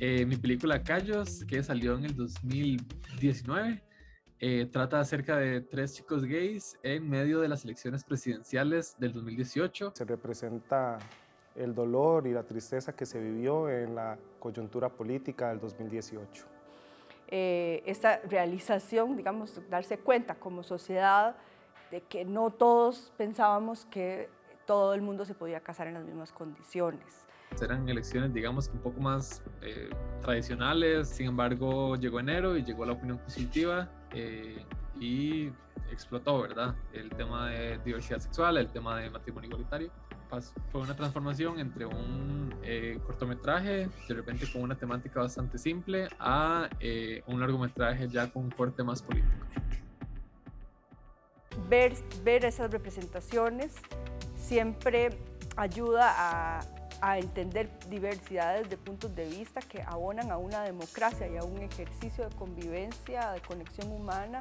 Eh, mi película Callos, que salió en el 2019, eh, trata acerca de tres chicos gays en medio de las elecciones presidenciales del 2018. Se representa el dolor y la tristeza que se vivió en la coyuntura política del 2018. Eh, esta realización, digamos, darse cuenta como sociedad de que no todos pensábamos que todo el mundo se podía casar en las mismas condiciones. Eran elecciones, digamos, un poco más eh, tradicionales, sin embargo, llegó enero y llegó la opinión positiva eh, y explotó, ¿verdad? El tema de diversidad sexual, el tema de matrimonio igualitario. Fue una transformación entre un eh, cortometraje, de repente con una temática bastante simple, a un largometraje ya con un corte más político. Ver, ver esas representaciones siempre ayuda a, a entender diversidades de puntos de vista que abonan a una democracia y a un ejercicio de convivencia, de conexión humana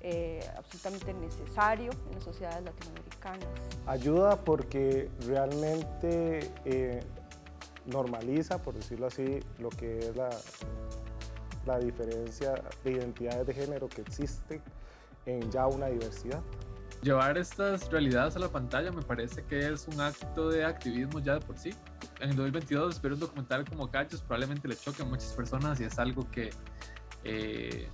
eh, absolutamente necesario en las sociedades latinoamericanas. Ayuda porque realmente eh, normaliza, por decirlo así, lo que es la, la diferencia de identidades de género que existe en ya una diversidad. Llevar estas realidades a la pantalla me parece que es un acto de activismo ya de por sí. En el 2022 ver un documental como Cachos probablemente le choque a muchas personas y es algo que eh,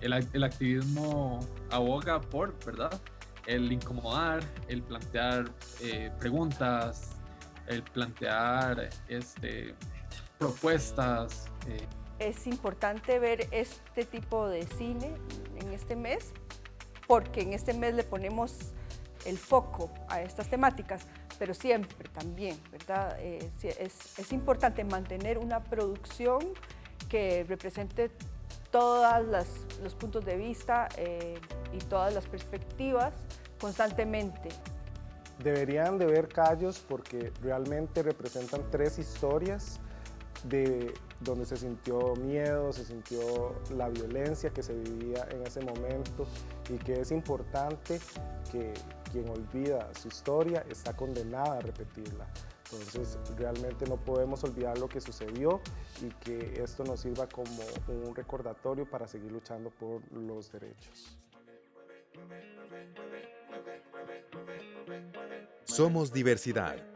el, el, activismo aboga por, ¿verdad? El incomodar, el plantear eh, preguntas, el plantear este, propuestas. Eh. Es importante ver este tipo de cine en este mes porque en este mes le ponemos el foco a estas temáticas, pero siempre también, ¿verdad? Eh, es, importante mantener una producción que represente todos los puntos de vista eh, y todas las perspectivas constantemente. Deberían de ver Callos porque realmente representan tres historias de donde se sintió miedo, se sintió la violencia que se vivía en ese momento y que es importante que quien olvida su historia está condenada a repetirla. Entonces realmente no podemos olvidar lo que sucedió y que esto nos sirva como un recordatorio para seguir luchando por los derechos. Somos diversidad.